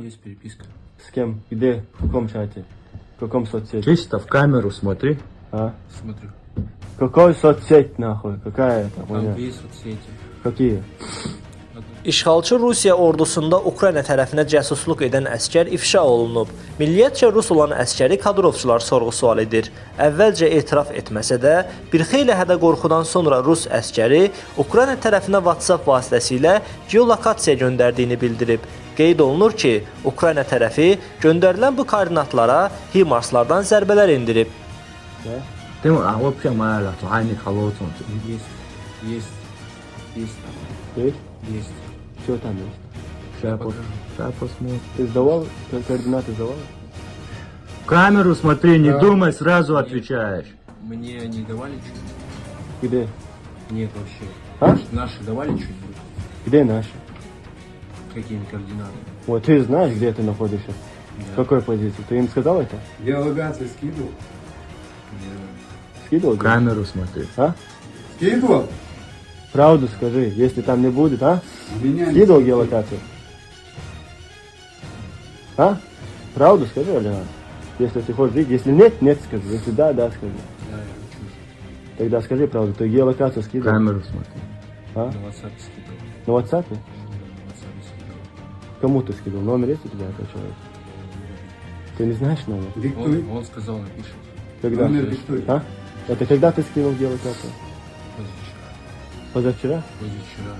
Есть переписка. С кем? Где? В каком чате? В каком соцсети? Чисто в камеру смотри. А? Смотрю. Какой соцсеть нахуй? Какая это? Там Хуйня? две соцсети. Какие? İşğalçı Rusiya ordusunda Ukrayna tərəfinə cəsusluq edən əskər ifşa olunub. Milliyyətcə rus olan əskəri kadrovçular sorğu-sual edir. Əvvəlcə etiraf etməsə də, bir xeyli hədə qorxudan sonra rus əskəri Ukrayna tərəfinə WhatsApp vasitəsilə geolokasiya göndərdiyini bildirib. Qeyd olunur ki, Ukrayna tərəfi göndərilən bu koordinatlara HIMARS-lardan zərbələr endirib. Ты, а вообще моя ля, хайни холодсон. Есть. Есть. Есть. Есть? Есть. Что там есть? Сейчас Покажу. посмотрим. Ты сдавал? Ко- Координаты сдавал? В камеру смотри, не Да. думай, сразу отвечаешь. Мне не давали что-нибудь? Где? Нет вообще. А? Наши- Наши давали что-нибудь? Где наши? Какими координатами? Вот ты знаешь, где ты находишься? Да. В какой позиции? Ты им сказал это? Геолокацию скидывал? Не Скидывал? Камеру смотри. А? Скидывал? Правду скажи, если там не будет, а? Меня не Скидывал геолокацию? А? Правду скажи, Алина. Если ты хочешь жить, если нет, нет скажи. Если да, да скажи. Да, я хочу. Тогда скажи правду. Ты геолокацию скидывал? камеру смотри. А? На WhatsApp скидывал. На WhatsApp? Кому ты скидывал? Номер есть у тебя этого человека? Ты не знаешь номер? Диктуй. Он, он сказал, напишет. Когда? Номер диктуй. А? Это когда ты скинул геолокацию? Позавчера. Позавчера? Позавчера.